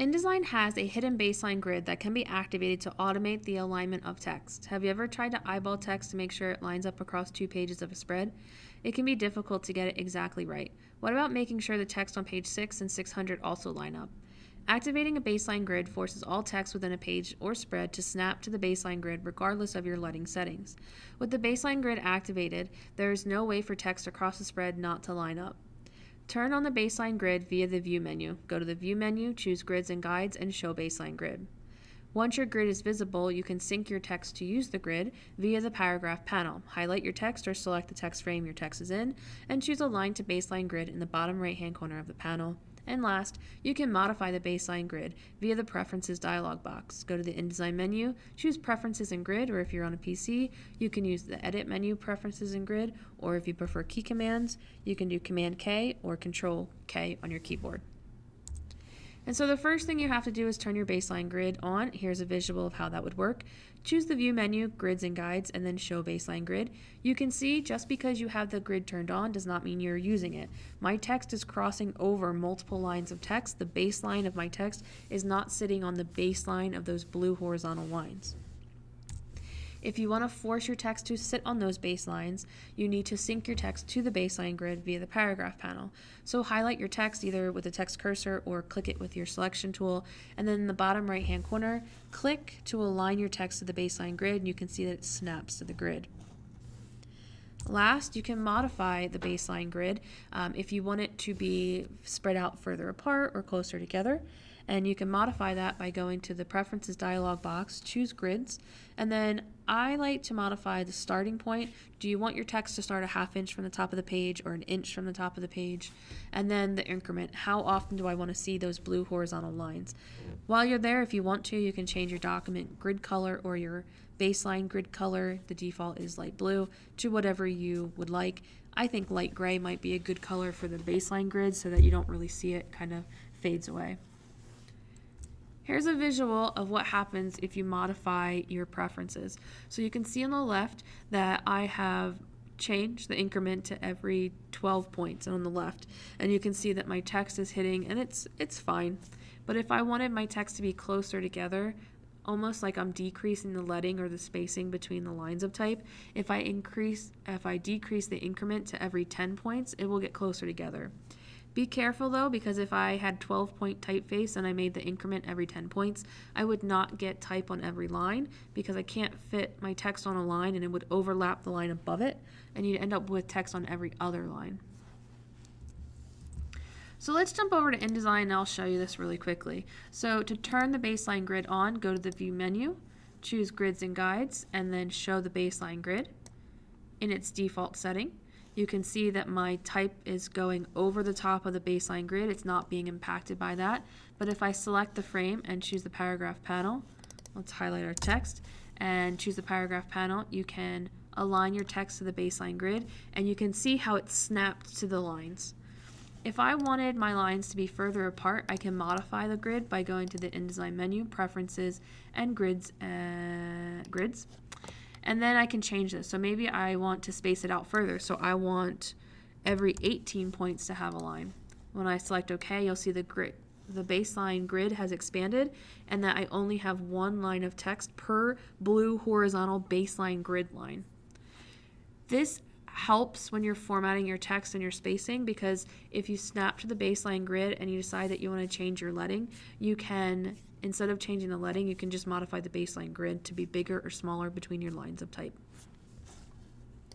InDesign has a hidden baseline grid that can be activated to automate the alignment of text. Have you ever tried to eyeball text to make sure it lines up across two pages of a spread? It can be difficult to get it exactly right. What about making sure the text on page 6 and 600 also line up? Activating a baseline grid forces all text within a page or spread to snap to the baseline grid regardless of your leading settings. With the baseline grid activated, there is no way for text across the spread not to line up. Turn on the baseline grid via the View menu. Go to the View menu, choose Grids and Guides, and Show Baseline Grid. Once your grid is visible, you can sync your text to use the grid via the paragraph panel. Highlight your text or select the text frame your text is in, and choose Align to Baseline Grid in the bottom right-hand corner of the panel. And last, you can modify the baseline grid via the Preferences dialog box. Go to the InDesign menu, choose Preferences and Grid, or if you're on a PC, you can use the Edit menu, Preferences and Grid, or if you prefer key commands, you can do Command K or Control K on your keyboard. And so the first thing you have to do is turn your baseline grid on. Here's a visual of how that would work. Choose the view menu, grids and guides, and then show baseline grid. You can see just because you have the grid turned on does not mean you're using it. My text is crossing over multiple lines of text. The baseline of my text is not sitting on the baseline of those blue horizontal lines. If you want to force your text to sit on those baselines, you need to sync your text to the baseline grid via the paragraph panel. So highlight your text either with the text cursor or click it with your selection tool, and then in the bottom right hand corner, click to align your text to the baseline grid, and you can see that it snaps to the grid. Last, you can modify the baseline grid um, if you want it to be spread out further apart or closer together. And you can modify that by going to the Preferences dialog box, choose Grids, and then I like to modify the starting point. Do you want your text to start a half inch from the top of the page or an inch from the top of the page? And then the increment. How often do I want to see those blue horizontal lines? While you're there, if you want to, you can change your document grid color or your baseline grid color. The default is light blue to whatever you would like. I think light gray might be a good color for the baseline grid so that you don't really see it kind of fades away. Here's a visual of what happens if you modify your preferences. So you can see on the left that I have changed the increment to every 12 points on the left. And you can see that my text is hitting and it's it's fine. But if I wanted my text to be closer together almost like I'm decreasing the leading or the spacing between the lines of type if I increase if I decrease the increment to every 10 points it will get closer together be careful though, because if I had 12 point typeface and I made the increment every 10 points, I would not get type on every line because I can't fit my text on a line and it would overlap the line above it and you'd end up with text on every other line. So let's jump over to InDesign and I'll show you this really quickly. So to turn the baseline grid on, go to the View menu, choose Grids and Guides, and then show the baseline grid in its default setting you can see that my type is going over the top of the baseline grid. It's not being impacted by that. But if I select the frame and choose the paragraph panel, let's highlight our text and choose the paragraph panel, you can align your text to the baseline grid and you can see how it snapped to the lines. If I wanted my lines to be further apart, I can modify the grid by going to the InDesign menu, Preferences, and Grids. Uh, grids. And then I can change this. So maybe I want to space it out further. So I want every 18 points to have a line. When I select OK, you'll see the grid, the baseline grid has expanded and that I only have one line of text per blue horizontal baseline grid line. This helps when you're formatting your text and your spacing because if you snap to the baseline grid and you decide that you want to change your leading, you can Instead of changing the leading, you can just modify the baseline grid to be bigger or smaller between your lines of type.